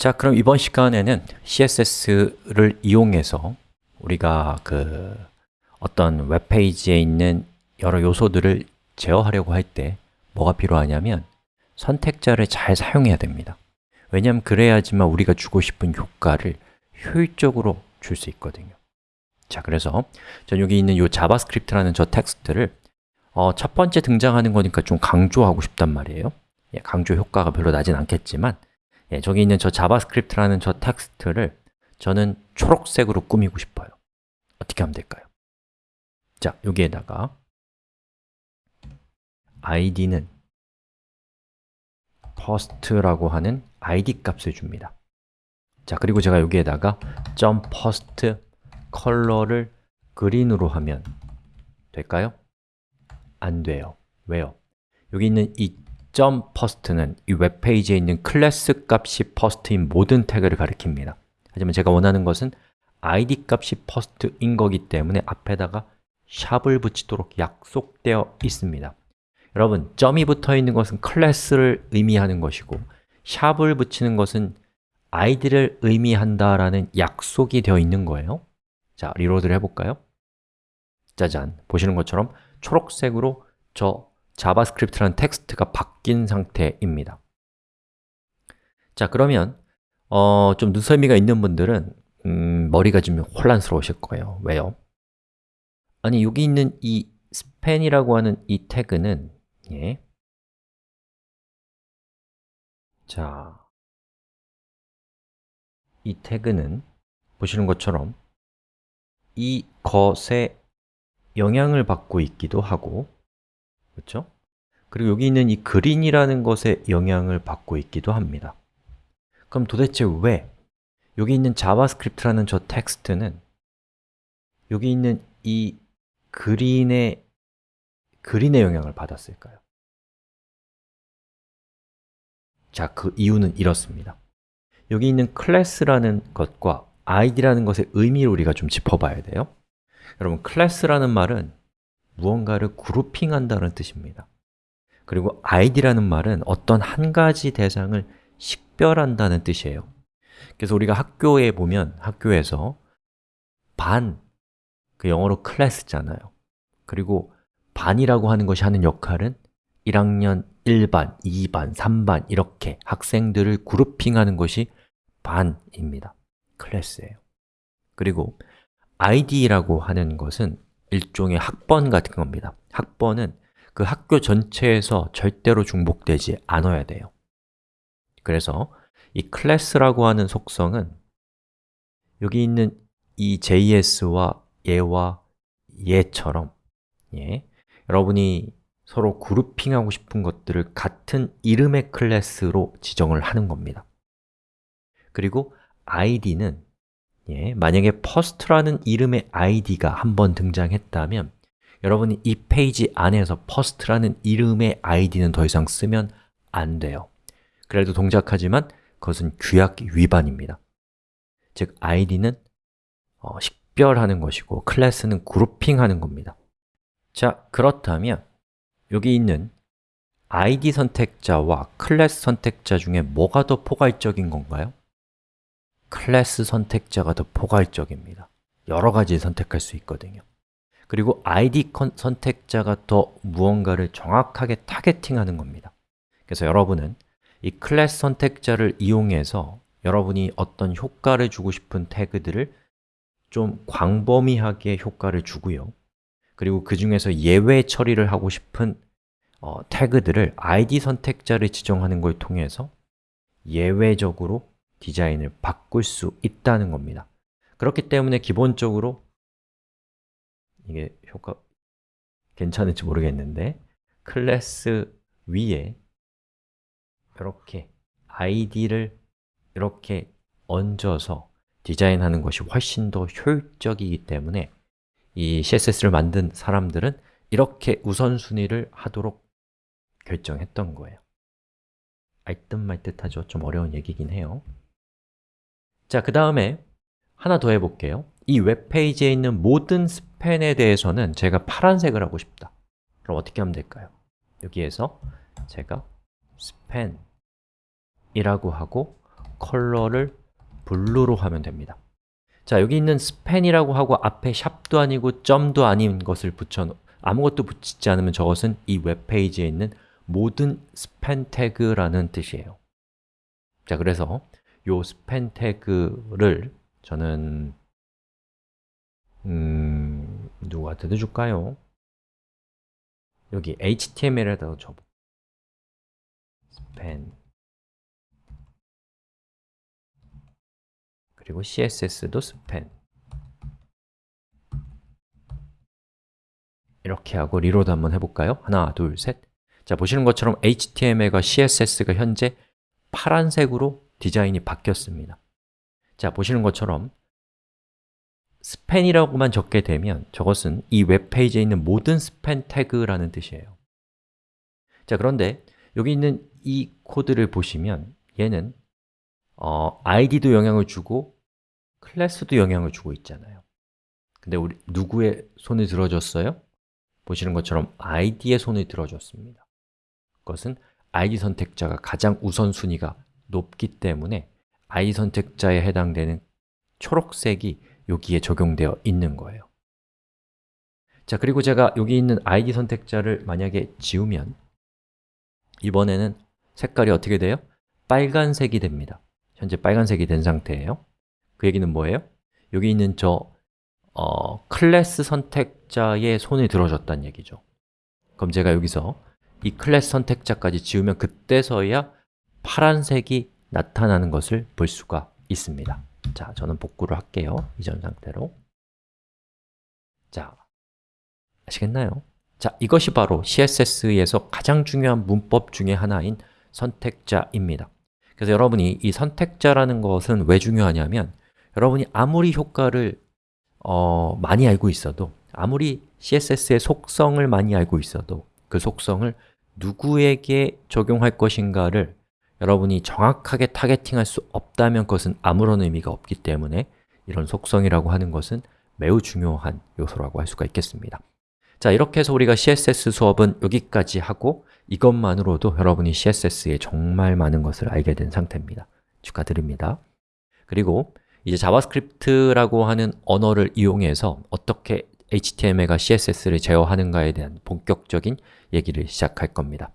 자, 그럼 이번 시간에는 CSS를 이용해서 우리가 그 어떤 웹페이지에 있는 여러 요소들을 제어하려고 할 때 뭐가 필요하냐면 선택자를 잘 사용해야 됩니다. 왜냐하면 그래야지만 우리가 주고 싶은 효과를 효율적으로 줄 수 있거든요. 자, 그래서 전 여기 있는 이 자바스크립트라는 저 텍스트를 어, 첫 번째 등장하는 거니까 좀 강조하고 싶단 말이에요. 예, 강조 효과가 별로 나진 않겠지만 예, 저기 있는 저 자바스크립트라는 저 텍스트를 저는 초록색으로 꾸미고 싶어요 어떻게 하면 될까요? 자, 여기에다가 id는 first라고 하는 id 값을 줍니다 자, 그리고 제가 여기에다가 .first color를 green으로 하면 될까요? 안 돼요 왜요? 여기 있는 이 .first는 이 웹페이지에 있는 클래스 값이 first인 모든 태그를 가리킵니다. 하지만 제가 원하는 것은 id 값이 first인 거기 때문에 앞에다가 sharp을 붙이도록 약속되어 있습니다. 여러분, 점이 붙어 있는 것은 클래스를 의미하는 것이고 sharp을 붙이는 것은 id를 의미한다라는 약속이 되어 있는 거예요. 자, reload를 해볼까요? 짜잔, 보시는 것처럼 초록색으로 저 자바스크립트라는 텍스트가 바뀐 상태입니다 자, 그러면 어, 좀 눈썰미가 있는 분들은 음, 머리가 좀 혼란스러우실 거예요 왜요? 아니, 여기 있는 이 span이라고 하는 이 태그는 예. 자, 이 태그는 보시는 것처럼 이 것에 영향을 받고 있기도 하고 그렇죠? 그리고 여기 있는 이 green이라는 것에 영향을 받고 있기도 합니다 그럼 도대체 왜 여기 있는 자바스크립트라는 저 텍스트는 여기 있는 이 green의 green의 영향을 받았을까요? 자, 그 이유는 이렇습니다 여기 있는 클래스라는 것과 id라는 것의 의미를 우리가 좀 짚어봐야 돼요 여러분, 클래스라는 말은 무언가를 그룹핑한다는 뜻입니다. 그리고 id라는 말은 어떤 한 가지 대상을 식별한다는 뜻이에요. 그래서 우리가 학교에 보면 학교에서 반, 그 영어로 클래스잖아요. 그리고 반이라고 하는 것이 하는 역할은 1학년 1반, 2반, 3반 이렇게 학생들을 그룹핑하는 것이 반입니다. 클래스예요. 그리고 id라고 하는 것은 일종의 학번 같은 겁니다. 학번은 그 학교 전체에서 절대로 중복되지 않아야 돼요. 그래서 이 클래스라고 하는 속성은 여기 있는 이 JS와 얘와 얘처럼 예, 여러분이 서로 그룹핑하고 싶은 것들을 같은 이름의 클래스로 지정을 하는 겁니다. 그리고 id는 예, 만약에 first라는 이름의 id가 한 번 등장했다면 여러분이 이 페이지 안에서 first라는 이름의 id는 더 이상 쓰면 안 돼요. 그래도 동작하지만 그것은 규약 위반입니다. 즉, id는 어, 식별하는 것이고 클래스는 grouping하는 겁니다. 자, 그렇다면 여기 있는 id 선택자와 클래스 선택자 중에 뭐가 더 포괄적인 건가요? 클래스 선택자가 더 포괄적입니다. 여러 가지 선택할 수 있거든요. 그리고 id 선택자가 더 무언가를 정확하게 targeting하는 겁니다. 그래서 여러분은 이 클래스 선택자를 이용해서 여러분이 어떤 효과를 주고 싶은 태그들을 좀 광범위하게 효과를 주고요. 그리고 그 중에서 예외 처리를 하고 싶은 어, 태그들을 id 선택자를 지정하는 걸 통해서 예외적으로 디자인을 바꿀 수 있다는 겁니다. 그렇기 때문에 기본적으로 이게 효과 괜찮을지 모르겠는데 클래스 위에 이렇게 id를 이렇게 얹어서 디자인하는 것이 훨씬 더 효율적이기 때문에 이 CSS를 만든 사람들은 이렇게 우선순위를 하도록 결정했던 거예요. 알듯 말듯 하죠? 좀 어려운 얘기긴 해요 자, 그 다음에 하나 더 해볼게요. 이 웹페이지에 있는 모든 스팬에 대해서는 제가 파란색을 하고 싶다. 그럼 어떻게 하면 될까요? 여기에서 제가 span이라고 하고 color를 blue로 하면 됩니다. 자, 여기 있는 span이라고 하고 앞에 sharp도 아니고 점도 아닌 것을 붙여 아무것도 붙이지 않으면 저것은 이 웹페이지에 있는 모든 span 태그라는 뜻이에요. 자, 그래서 요 span 태그를 저는 음... 누구한테 줄까요? 여기 HTML에다가 줘보 span 그리고 CSS도 span 이렇게 하고 reload 한번 해볼까요? 하나, 둘, 셋 자, 보시는 것처럼 HTML과 CSS가 현재 파란색으로 디자인이 바뀌었습니다. 자, 보시는 것처럼 스팬이라고만 적게 되면 저것은 이 웹페이지에 있는 모든 스팬 태그라는 뜻이에요. 자, 그런데 여기 있는 이 코드를 보시면 얘는 어, id도 영향을 주고 클래스도 영향을 주고 있잖아요. 근데 우리 누구의 손을 들어줬어요? 보시는 것처럼 id의 손을 들어줬습니다. 그것은 id 선택자가 가장 우선순위가 높기 때문에 id 선택자에 해당되는 초록색이 여기에 적용되어 있는 거예요 자, 그리고 제가 여기 있는 id 선택자를 만약에 지우면 이번에는 색깔이 어떻게 돼요? 빨간색이 됩니다 현재 빨간색이 된 상태예요 그 얘기는 뭐예요? 여기 있는 저 어, 클래스 선택자의 손을 들어줬다는 얘기죠 그럼 제가 여기서 이 클래스 선택자까지 지우면 그때서야 파란색이 나타나는 것을 볼 수가 있습니다. 자, 저는 복구를 할게요. 이전 상태로. 자, 아시겠나요? 자, 이것이 바로 CSS에서 가장 중요한 문법 중에 하나인 선택자입니다. 그래서 여러분이 이 선택자라는 것은 왜 중요하냐면 여러분이 아무리 효과를 어, 많이 알고 있어도 아무리 CSS의 속성을 많이 알고 있어도 그 속성을 누구에게 적용할 것인가를 여러분이 정확하게 targeting할 수 없다면 그것은 아무런 의미가 없기 때문에 이런 속성이라고 하는 것은 매우 중요한 요소라고 할 수가 있겠습니다. 자, 이렇게 해서 우리가 CSS 수업은 여기까지 하고 이것만으로도 여러분이 CSS에 정말 많은 것을 알게 된 상태입니다. 축하드립니다. 그리고 이제 자바스크립트라고 하는 언어를 이용해서 어떻게 HTML과 CSS를 제어하는가에 대한 본격적인 얘기를 시작할 겁니다